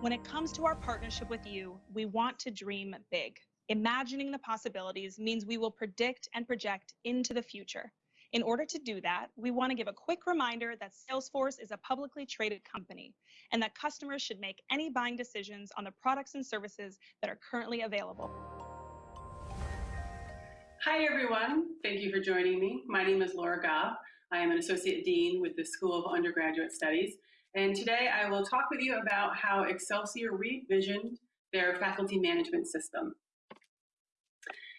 When it comes to our partnership with you, we want to dream big. Imagining the possibilities means we will predict and project into the future. In order to do that, we want to give a quick reminder that Salesforce is a publicly traded company and that customers should make any buying decisions on the products and services that are currently available. Hi, everyone. Thank you for joining me. My name is Laura Gobb. I am an Associate Dean with the School of Undergraduate Studies. And today I will talk with you about how Excelsior revisioned their faculty management system.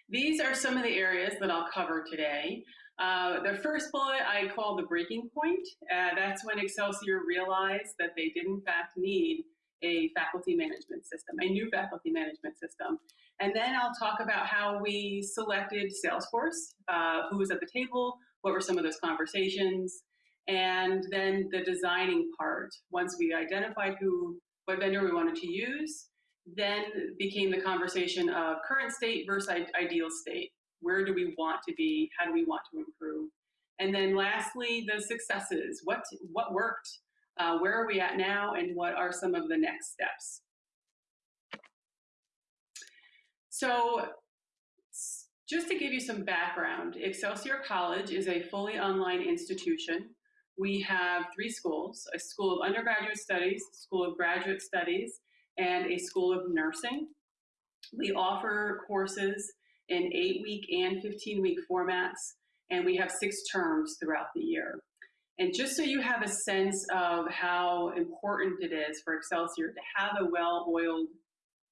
These are some of the areas that I'll cover today. Uh, the first bullet I call the breaking point. Uh, that's when Excelsior realized that they did in fact need a faculty management system, a new faculty management system. And then I'll talk about how we selected Salesforce, uh, who was at the table, what were some of those conversations, and then the designing part. Once we identified who, what vendor we wanted to use, then became the conversation of current state versus ideal state. Where do we want to be? How do we want to improve? And then lastly, the successes. What, what worked? Uh, where are we at now? And what are some of the next steps? So just to give you some background, Excelsior College is a fully online institution. We have three schools, a School of Undergraduate Studies, School of Graduate Studies, and a School of Nursing. We offer courses in eight-week and 15-week formats, and we have six terms throughout the year. And just so you have a sense of how important it is for Excelsior to have a well-oiled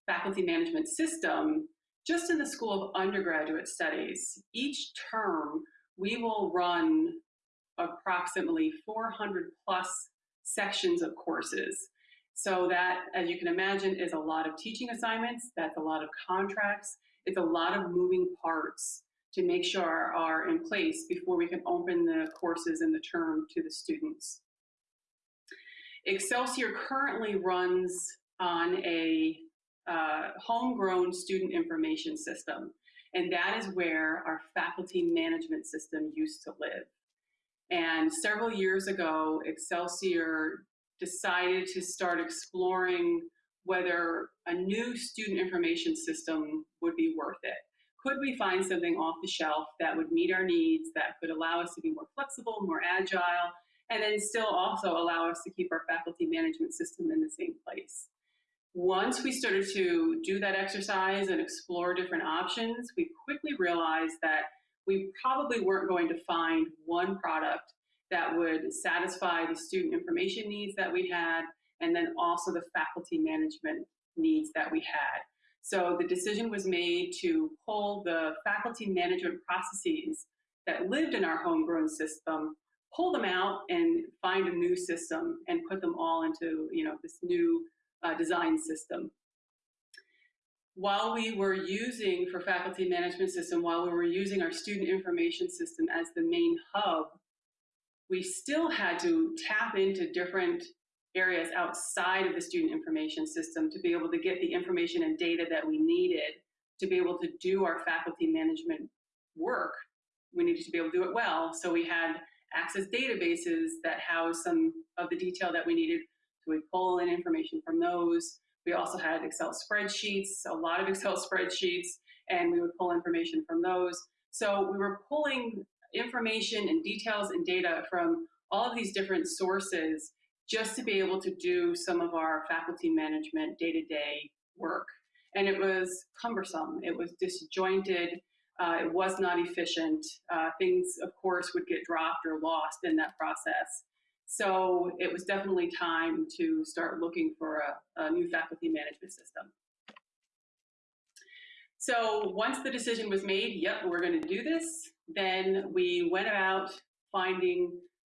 faculty management system, just in the School of Undergraduate Studies, each term we will run approximately 400 plus sections of courses. So that, as you can imagine, is a lot of teaching assignments, that's a lot of contracts, it's a lot of moving parts to make sure are in place before we can open the courses and the term to the students. Excelsior currently runs on a uh, homegrown student information system. And that is where our faculty management system used to live. And several years ago, Excelsior decided to start exploring whether a new student information system would be worth it. Could we find something off the shelf that would meet our needs, that could allow us to be more flexible, more agile, and then still also allow us to keep our faculty management system in the same place? Once we started to do that exercise and explore different options, we quickly realized that we probably weren't going to find one product that would satisfy the student information needs that we had, and then also the faculty management needs that we had. So the decision was made to pull the faculty management processes that lived in our homegrown system, pull them out and find a new system and put them all into you know, this new uh, design system. While we were using for faculty management system, while we were using our student information system as the main hub, we still had to tap into different areas outside of the student information system to be able to get the information and data that we needed to be able to do our faculty management work. We needed to be able to do it well. So we had access databases that house some of the detail that we needed so we pull in information from those. We also had Excel spreadsheets, a lot of Excel spreadsheets, and we would pull information from those. So we were pulling information and details and data from all of these different sources just to be able to do some of our faculty management day-to-day -day work. And it was cumbersome, it was disjointed, uh, it was not efficient. Uh, things, of course, would get dropped or lost in that process. So it was definitely time to start looking for a, a new faculty management system. So once the decision was made, yep, we're going to do this, then we went about finding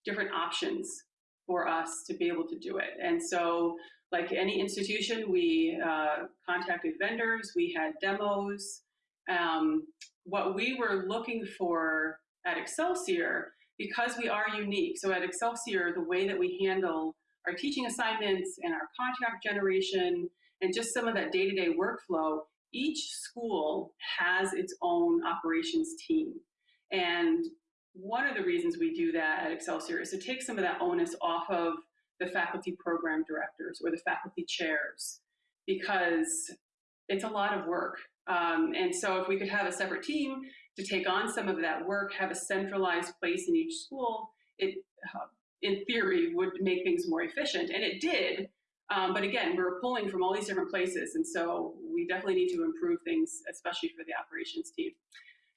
different options for us to be able to do it. And so like any institution, we uh, contacted vendors, we had demos. Um, what we were looking for at Excelsior because we are unique. So at Excelsior, the way that we handle our teaching assignments and our contract generation and just some of that day-to-day -day workflow, each school has its own operations team. And one of the reasons we do that at Excelsior is to take some of that onus off of the faculty program directors or the faculty chairs because it's a lot of work. Um, and so if we could have a separate team to take on some of that work, have a centralized place in each school, it, uh, in theory, would make things more efficient. And it did. Um, but again, we're pulling from all these different places. And so we definitely need to improve things, especially for the operations team.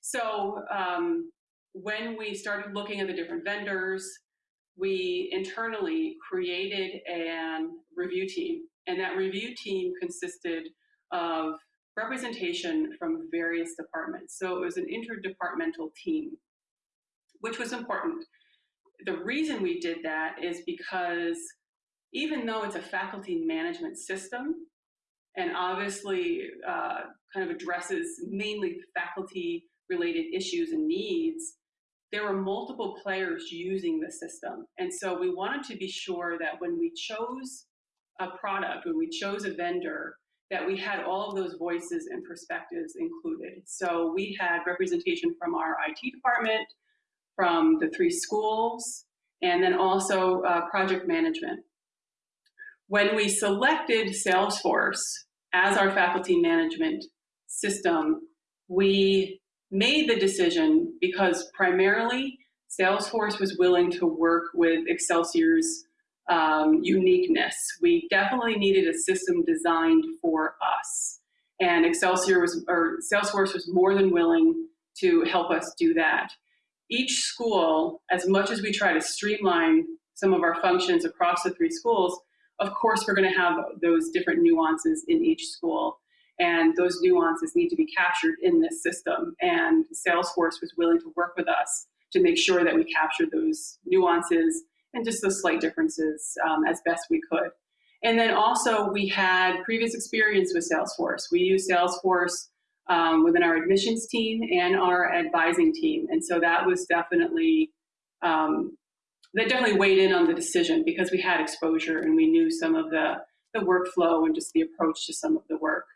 So um, when we started looking at the different vendors, we internally created a review team. And that review team consisted of representation from various departments. So it was an interdepartmental team, which was important. The reason we did that is because even though it's a faculty management system, and obviously uh, kind of addresses mainly faculty related issues and needs, there were multiple players using the system. And so we wanted to be sure that when we chose a product, when we chose a vendor, that we had all of those voices and perspectives included. So we had representation from our IT department, from the three schools, and then also uh, project management. When we selected Salesforce as our faculty management system, we made the decision because primarily Salesforce was willing to work with Excelsior's um, uniqueness. We definitely needed a system designed for us. And Excelsior was, or Salesforce was more than willing to help us do that. Each school, as much as we try to streamline some of our functions across the three schools, of course we're gonna have those different nuances in each school. And those nuances need to be captured in this system. And Salesforce was willing to work with us to make sure that we captured those nuances and just the slight differences um, as best we could. And then also we had previous experience with Salesforce. We use Salesforce um, within our admissions team and our advising team. And so that was definitely, um, that definitely weighed in on the decision because we had exposure and we knew some of the, the workflow and just the approach to some of the work.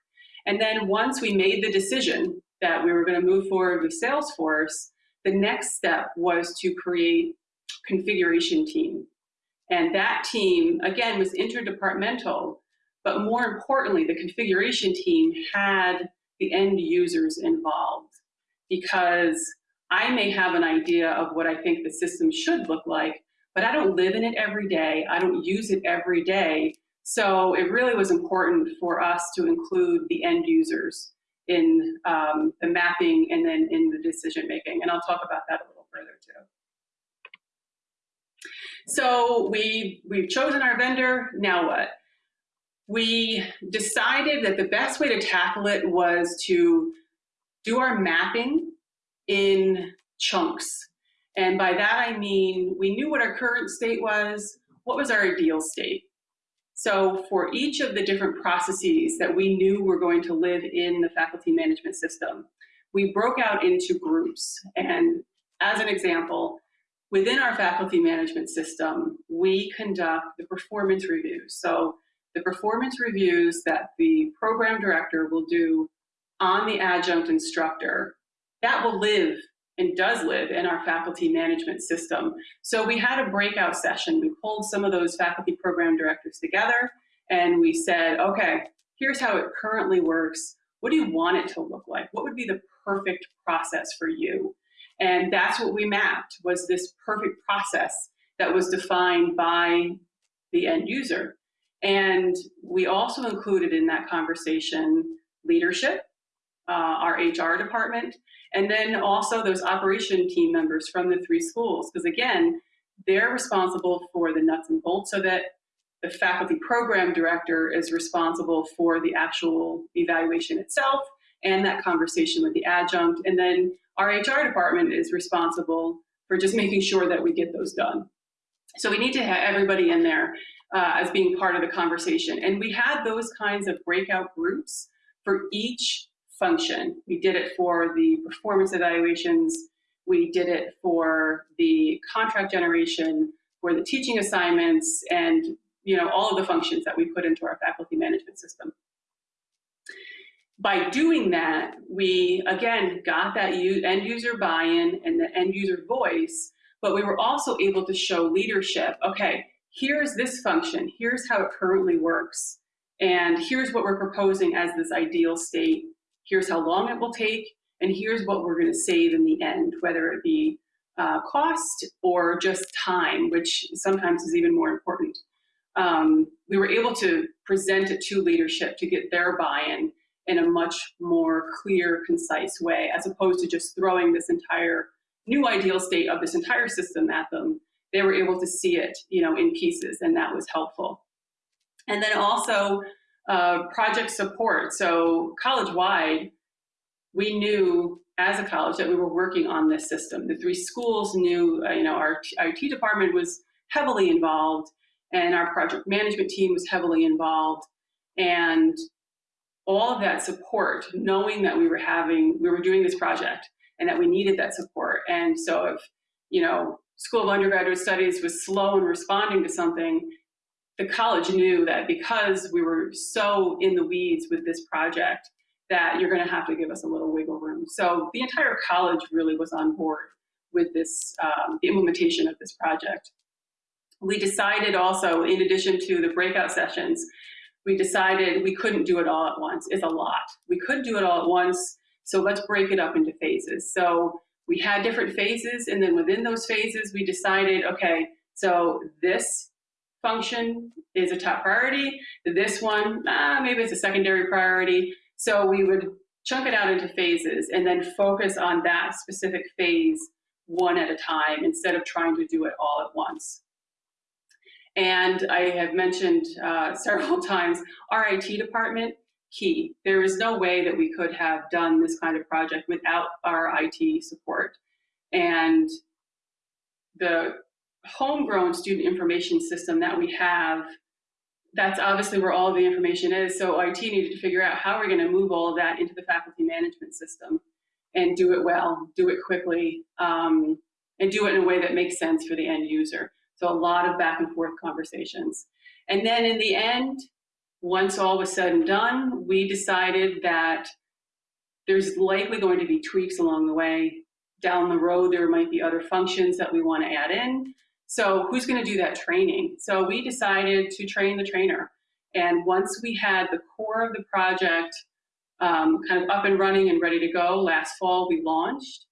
And then once we made the decision that we were gonna move forward with Salesforce, the next step was to create configuration team. And that team, again, was interdepartmental, but more importantly, the configuration team had the end users involved because I may have an idea of what I think the system should look like, but I don't live in it every day. I don't use it every day. So it really was important for us to include the end users in um, the mapping and then in the decision making. And I'll talk about that a little further too. So we, we've chosen our vendor, now what? We decided that the best way to tackle it was to do our mapping in chunks. And by that I mean, we knew what our current state was, what was our ideal state? So for each of the different processes that we knew were going to live in the faculty management system, we broke out into groups. And as an example, Within our faculty management system, we conduct the performance reviews. So the performance reviews that the program director will do on the adjunct instructor, that will live and does live in our faculty management system. So we had a breakout session. We pulled some of those faculty program directors together and we said, okay, here's how it currently works. What do you want it to look like? What would be the perfect process for you? And that's what we mapped was this perfect process that was defined by the end user. And we also included in that conversation leadership, uh, our HR department, and then also those operation team members from the three schools. Because again, they're responsible for the nuts and bolts so that The faculty program director is responsible for the actual evaluation itself and that conversation with the adjunct. And then our HR department is responsible for just making sure that we get those done. So we need to have everybody in there uh, as being part of the conversation. And we had those kinds of breakout groups for each function. We did it for the performance evaluations. We did it for the contract generation, for the teaching assignments, and you know all of the functions that we put into our faculty management system by doing that, we again got that end user buy-in and the end user voice, but we were also able to show leadership. Okay, here's this function, here's how it currently works, and here's what we're proposing as this ideal state. Here's how long it will take, and here's what we're going to save in the end, whether it be uh, cost or just time, which sometimes is even more important. Um, we were able to present it to leadership to get their buy-in in a much more clear, concise way, as opposed to just throwing this entire new ideal state of this entire system at them. They were able to see it, you know, in pieces, and that was helpful. And then also uh, project support. So college-wide, we knew as a college that we were working on this system. The three schools knew, uh, you know, our IT department was heavily involved and our project management team was heavily involved. And all of that support, knowing that we were having, we were doing this project and that we needed that support. And so if, you know, School of Undergraduate Studies was slow in responding to something, the college knew that because we were so in the weeds with this project, that you're going to have to give us a little wiggle room. So the entire college really was on board with this, um, the implementation of this project. We decided also, in addition to the breakout sessions, we decided we couldn't do it all at once. It's a lot. We could do it all at once, so let's break it up into phases. So we had different phases, and then within those phases, we decided, okay, so this function is a top priority. This one, ah, maybe it's a secondary priority. So we would chunk it out into phases and then focus on that specific phase one at a time instead of trying to do it all at once. And I have mentioned uh, several times, our IT department, key. There is no way that we could have done this kind of project without our IT support. And the homegrown student information system that we have that's obviously where all the information is. So IT needed to figure out how we're going to move all of that into the faculty management system and do it well, do it quickly, um, and do it in a way that makes sense for the end user. So a lot of back and forth conversations. And then in the end, once all was said and done, we decided that there's likely going to be tweaks along the way. Down the road, there might be other functions that we want to add in. So who's going to do that training? So we decided to train the trainer. And once we had the core of the project um, kind of up and running and ready to go, last fall we launched,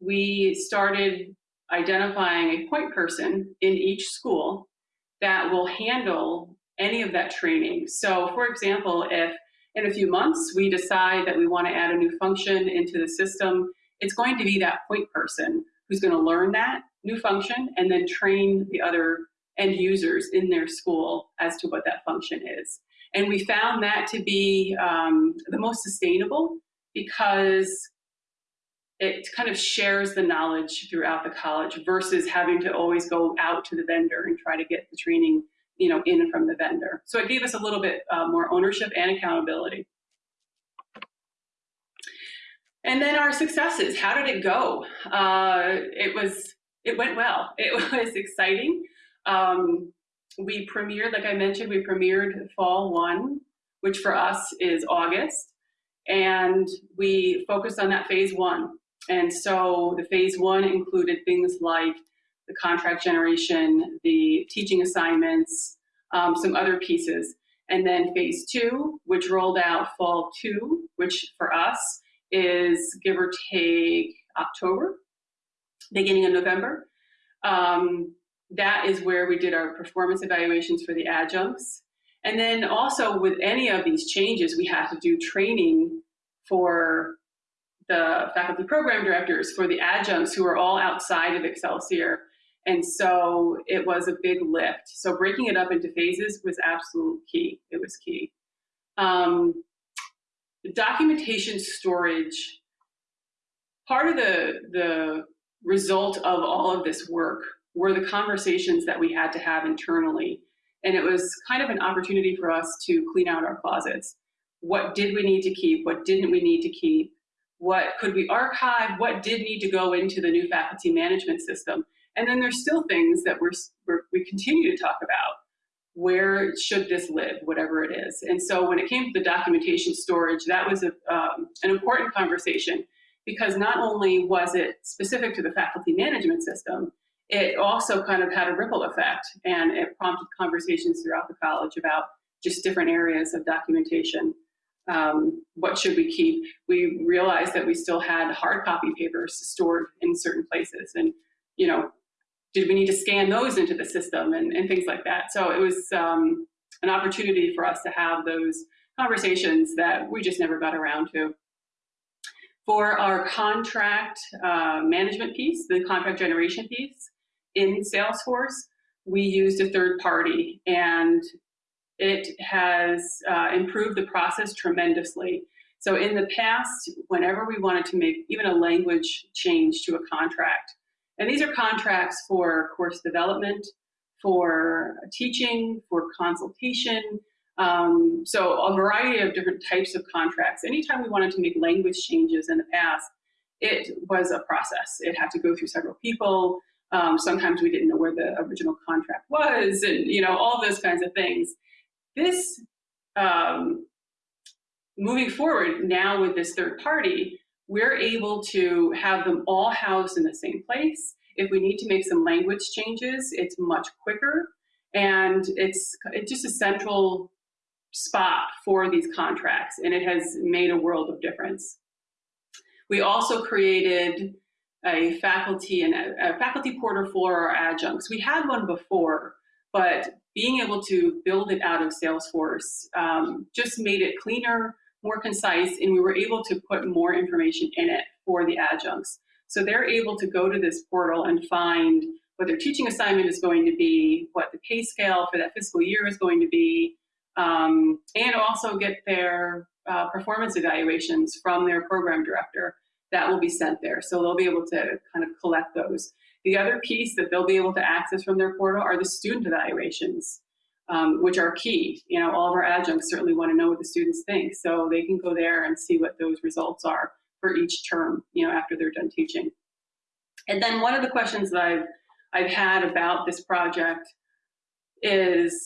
we started identifying a point person in each school that will handle any of that training. So for example, if in a few months we decide that we want to add a new function into the system, it's going to be that point person who's going to learn that new function and then train the other end users in their school as to what that function is. And we found that to be um, the most sustainable because it kind of shares the knowledge throughout the college versus having to always go out to the vendor and try to get the training you know, in from the vendor. So it gave us a little bit uh, more ownership and accountability. And then our successes, how did it go? Uh, it was it went well. It was exciting. Um, we premiered, like I mentioned, we premiered fall one, which for us is August. And we focused on that phase one. And so the phase one included things like the contract generation, the teaching assignments, um, some other pieces. And then phase two, which rolled out fall two, which for us is give or take October beginning of November. Um, that is where we did our performance evaluations for the adjuncts. And then also with any of these changes, we had to do training for the faculty program directors, for the adjuncts who are all outside of Excelsior. And so it was a big lift. So breaking it up into phases was absolute key. It was key. Um, documentation storage, part of the, the result of all of this work were the conversations that we had to have internally. And it was kind of an opportunity for us to clean out our closets. What did we need to keep? What didn't we need to keep? What could we archive? What did need to go into the new faculty management system? And then there's still things that we're, we're we continue to talk about. Where should this live, whatever it is? And so when it came to the documentation storage, that was a, um, an important conversation because not only was it specific to the faculty management system, it also kind of had a ripple effect and it prompted conversations throughout the college about just different areas of documentation. Um, what should we keep? We realized that we still had hard copy papers stored in certain places and, you know, did we need to scan those into the system and, and things like that. So it was um, an opportunity for us to have those conversations that we just never got around to. For our contract uh, management piece, the contract generation piece in Salesforce, we used a third party and it has uh, improved the process tremendously. So in the past, whenever we wanted to make even a language change to a contract, and these are contracts for course development, for teaching, for consultation, um, so a variety of different types of contracts. Anytime we wanted to make language changes in the past, it was a process. It had to go through several people. Um, sometimes we didn't know where the original contract was and you know all those kinds of things. This, um, moving forward now with this third party, we're able to have them all housed in the same place. If we need to make some language changes, it's much quicker. And it's, it's just a central spot for these contracts, and it has made a world of difference. We also created a faculty and a, faculty portal for our adjuncts. We had one before, but being able to build it out of Salesforce um, just made it cleaner, more concise, and we were able to put more information in it for the adjuncts. So they're able to go to this portal and find what their teaching assignment is going to be, what the pay scale for that fiscal year is going to be, um, and also get their uh, performance evaluations from their program director that will be sent there. So they'll be able to kind of collect those. The other piece that they'll be able to access from their portal are the student evaluations, um, which are key. You know, all of our adjuncts certainly want to know what the students think, so they can go there and see what those results are for each term, you know, after they're done teaching. And then one of the questions that I've, I've had about this project is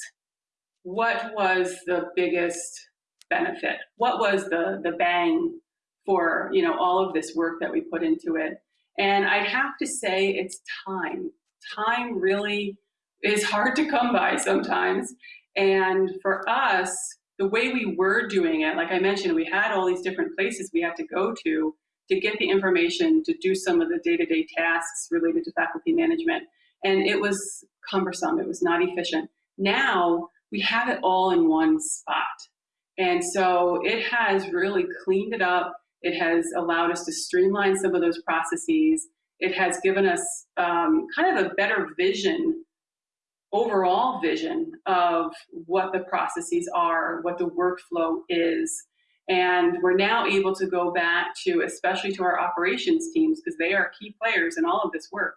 what was the biggest benefit? What was the, the bang for you know all of this work that we put into it? And I'd have to say it's time. Time really is hard to come by sometimes. And for us, the way we were doing it, like I mentioned, we had all these different places we had to go to to get the information to do some of the day-to-day -day tasks related to faculty management. And it was cumbersome, it was not efficient. Now, we have it all in one spot. And so it has really cleaned it up. It has allowed us to streamline some of those processes. It has given us um, kind of a better vision, overall vision of what the processes are, what the workflow is. And we're now able to go back to, especially to our operations teams, because they are key players in all of this work.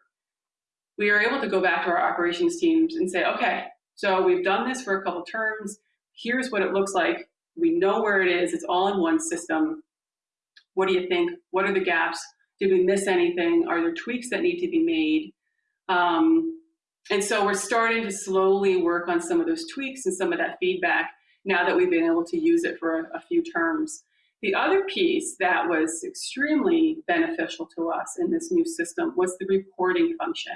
We are able to go back to our operations teams and say, okay, so we've done this for a couple terms. Here's what it looks like. We know where it is. It's all in one system. What do you think? What are the gaps? Did we miss anything? Are there tweaks that need to be made? Um, and so we're starting to slowly work on some of those tweaks and some of that feedback now that we've been able to use it for a, a few terms. The other piece that was extremely beneficial to us in this new system was the reporting function.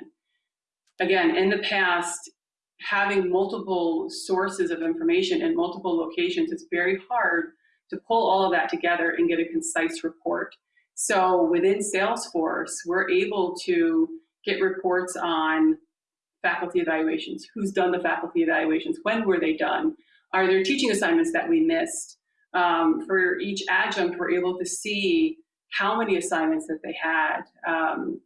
Again, in the past, having multiple sources of information in multiple locations, it's very hard to pull all of that together and get a concise report. So within Salesforce, we're able to get reports on faculty evaluations, who's done the faculty evaluations, when were they done, are there teaching assignments that we missed? Um, for each adjunct, we're able to see how many assignments that they had, um,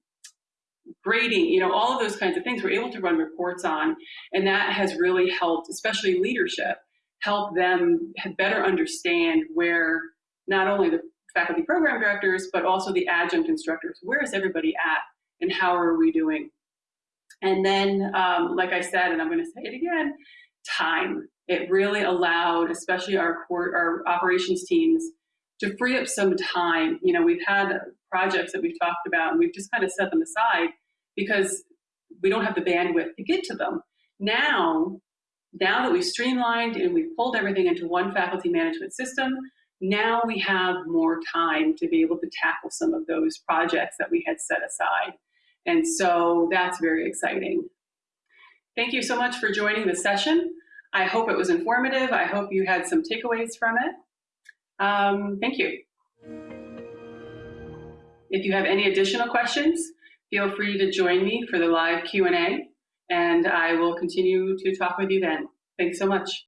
grading, you know, all of those kinds of things we're able to run reports on. And that has really helped, especially leadership, help them better understand where not only the faculty program directors, but also the adjunct instructors, where is everybody at and how are we doing? And then, um, like I said, and I'm gonna say it again, time. It really allowed, especially our, core, our operations teams, to free up some time. You know, we've had projects that we've talked about and we've just kind of set them aside because we don't have the bandwidth to get to them. Now, now that we've streamlined and we've pulled everything into one faculty management system, now we have more time to be able to tackle some of those projects that we had set aside. And so that's very exciting. Thank you so much for joining the session. I hope it was informative. I hope you had some takeaways from it. Um, thank you. If you have any additional questions, feel free to join me for the live Q&A, and I will continue to talk with you then. Thanks so much.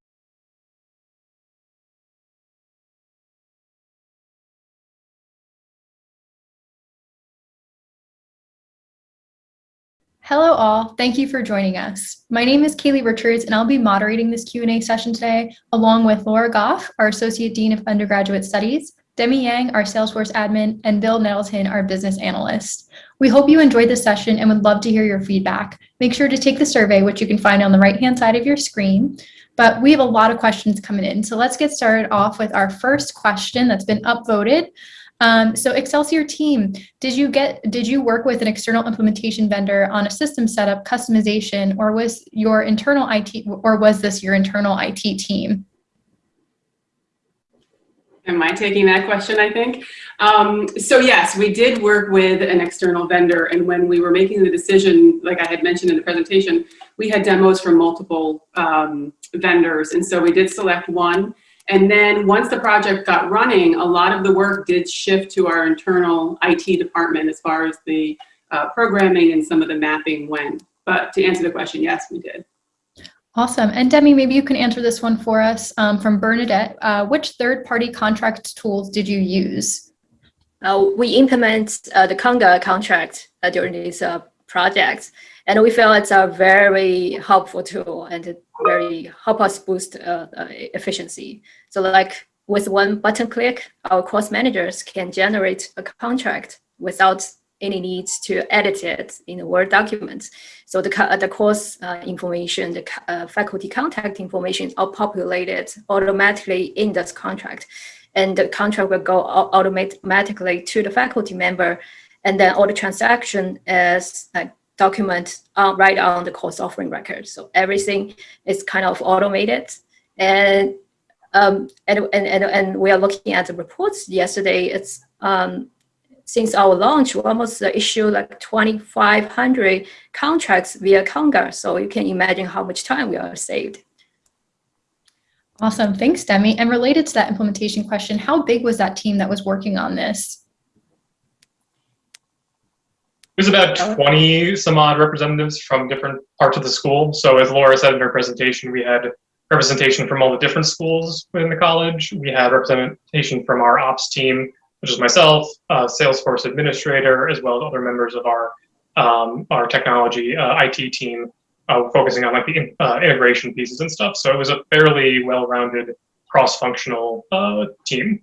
Hello all, thank you for joining us. My name is Kaylee Richards and I'll be moderating this Q&A session today along with Laura Goff, our Associate Dean of Undergraduate Studies, Demi Yang, our Salesforce admin, and Bill Nettleton, our business analyst. We hope you enjoyed this session and would love to hear your feedback. Make sure to take the survey, which you can find on the right-hand side of your screen. But we have a lot of questions coming in. So let's get started off with our first question that's been upvoted. Um, so Excelsior team, did you get did you work with an external implementation vendor on a system setup customization or was your internal IT or was this your internal IT team? Am I taking that question, I think? Um, so yes, we did work with an external vendor and when we were making the decision, like I had mentioned in the presentation, we had demos from multiple um, vendors and so we did select one and then once the project got running, a lot of the work did shift to our internal IT department as far as the uh, programming and some of the mapping went. But to answer the question, yes, we did. Awesome. And Demi, maybe you can answer this one for us um, from Bernadette. Uh, which third-party contract tools did you use? Uh, we implement uh, the Conga contract uh, during this uh, project, and we feel it's a very helpful tool and it very help us boost uh, efficiency. So like with one button click, our course managers can generate a contract without any needs to edit it in a Word document. So the, the course uh, information, the uh, faculty contact information are populated automatically in this contract. And the contract will go automatically to the faculty member. And then all the transaction is uh, document uh, right on the course offering record. So everything is kind of automated. And um, and, and, and, and we are looking at the reports yesterday. It's um, since our launch, we almost issued like 2,500 contracts via Conga. So you can imagine how much time we are saved. Awesome, thanks Demi. And related to that implementation question, how big was that team that was working on this? There's about 20 some odd representatives from different parts of the school. So as Laura said in her presentation, we had representation from all the different schools within the college. We had representation from our ops team, which is myself, uh, Salesforce administrator, as well as other members of our um, our technology uh, IT team, uh, focusing on like the uh, integration pieces and stuff. So it was a fairly well-rounded cross-functional uh, team.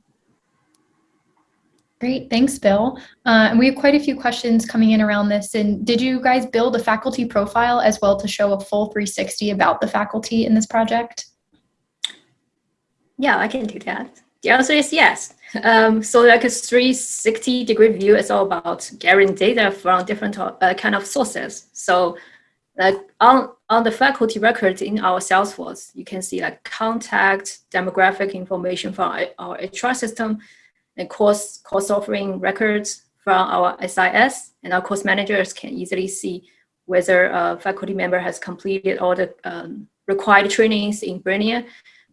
Great, thanks, Bill. Uh, and we have quite a few questions coming in around this. And did you guys build a faculty profile as well to show a full 360 about the faculty in this project? Yeah, I can do that. The answer is yes. Um, so like a 360 degree view is all about gathering data from different uh, kind of sources. So like on, on the faculty records in our Salesforce, you can see like contact, demographic information from our HR system, and course, course offering records from our SIS, and our course managers can easily see whether a faculty member has completed all the um, required trainings in Brainier.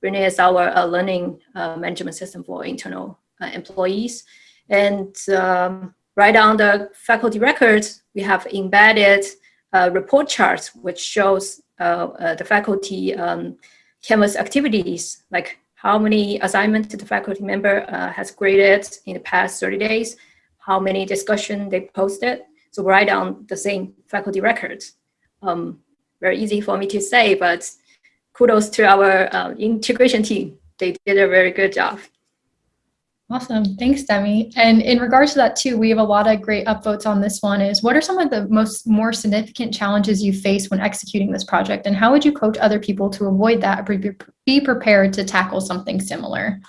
Brainier is our uh, learning uh, management system for internal uh, employees. And um, right on the faculty records, we have embedded uh, report charts, which shows uh, uh, the faculty um, Canvas activities, like how many assignments the faculty member has graded in the past 30 days, how many discussion they posted. So right on the same faculty records. Um, very easy for me to say, but kudos to our uh, integration team. They did a very good job. Awesome. Thanks, Demi. And in regards to that too, we have a lot of great upvotes on this one is what are some of the most more significant challenges you face when executing this project and how would you coach other people to avoid that or be prepared to tackle something similar?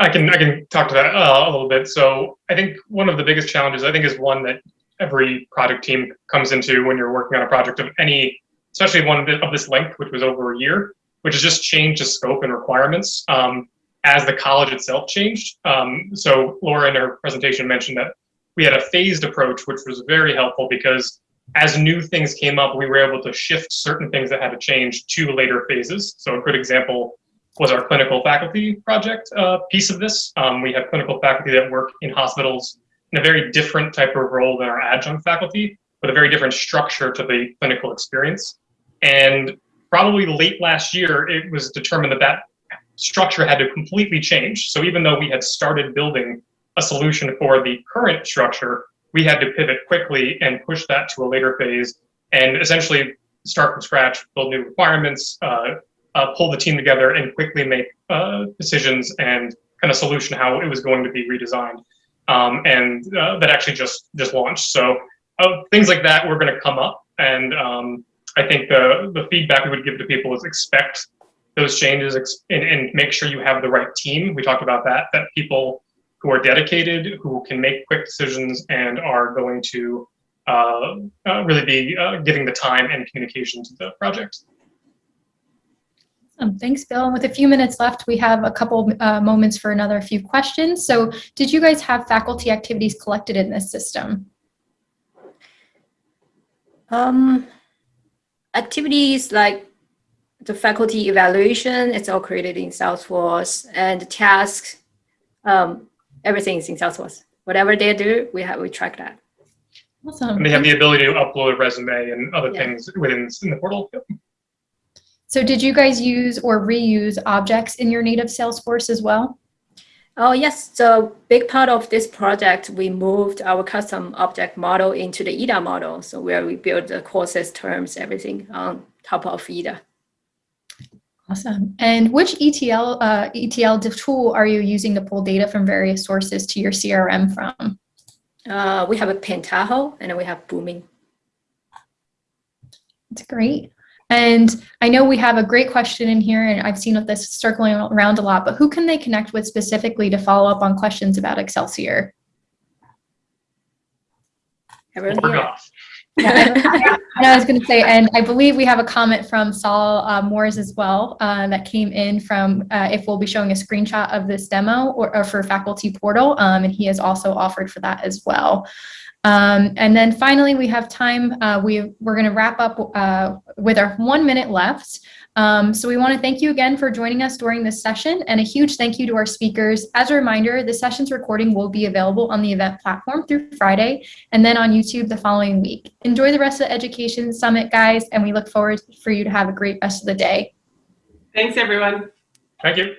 I can I can talk to that uh, a little bit. So I think one of the biggest challenges I think is one that every project team comes into when you're working on a project of any, especially one of this length, which was over a year, which has just changed the scope and requirements. Um, as the college itself changed. Um, so Laura in her presentation mentioned that we had a phased approach, which was very helpful because as new things came up, we were able to shift certain things that had to change to later phases. So a good example was our clinical faculty project uh, piece of this. Um, we have clinical faculty that work in hospitals in a very different type of role than our adjunct faculty, with a very different structure to the clinical experience. And probably late last year, it was determined that that structure had to completely change. So even though we had started building a solution for the current structure, we had to pivot quickly and push that to a later phase and essentially start from scratch, build new requirements, uh, uh, pull the team together and quickly make uh, decisions and kind of solution how it was going to be redesigned. Um, and uh, that actually just just launched. So uh, things like that were going to come up, and um, I think the the feedback we would give to people is expect those changes and, and make sure you have the right team. We talked about that. That people who are dedicated, who can make quick decisions, and are going to uh, uh, really be uh, giving the time and communication to the project. Um, thanks, Bill. And with a few minutes left, we have a couple uh, moments for another few questions. So did you guys have faculty activities collected in this system? Um, activities like the faculty evaluation, it's all created in Salesforce, and the tasks, um, everything is in Salesforce. Whatever they do, we have we track that. Awesome. And they have the ability to upload a resume and other Yeah. things within in the portal. Yep. So did you guys use or reuse objects in your native Salesforce as well? Oh yes, so big part of this project, we moved our custom object model into the EDA model. So where we build the courses, terms, everything on top of EDA. Awesome. And which ETL uh, ETL tool are you using to pull data from various sources to your CRM from? Uh, we have a Pentaho and then we have Boomi. That's great. And I know we have a great question in here, and I've seen this circling around a lot, but who can they connect with specifically to follow up on questions about Excelsior? Everyone here. Yeah, and I was going to say, and I believe we have a comment from Saul uh, Moores as well uh, that came in from uh, if we'll be showing a screenshot of this demo or, or for faculty portal, um, and he has also offered for that as well. Um, and then finally, we have time. Uh, we we're going to wrap up uh, with our one minute left. Um, so we want to thank you again for joining us during this session and a huge thank you to our speakers. As a reminder, the session's recording will be available on the event platform through Friday and then on YouTube the following week. Enjoy the rest of the Education Summit, guys, and we look forward for you to have a great rest of the day. Thanks, everyone. Thank you.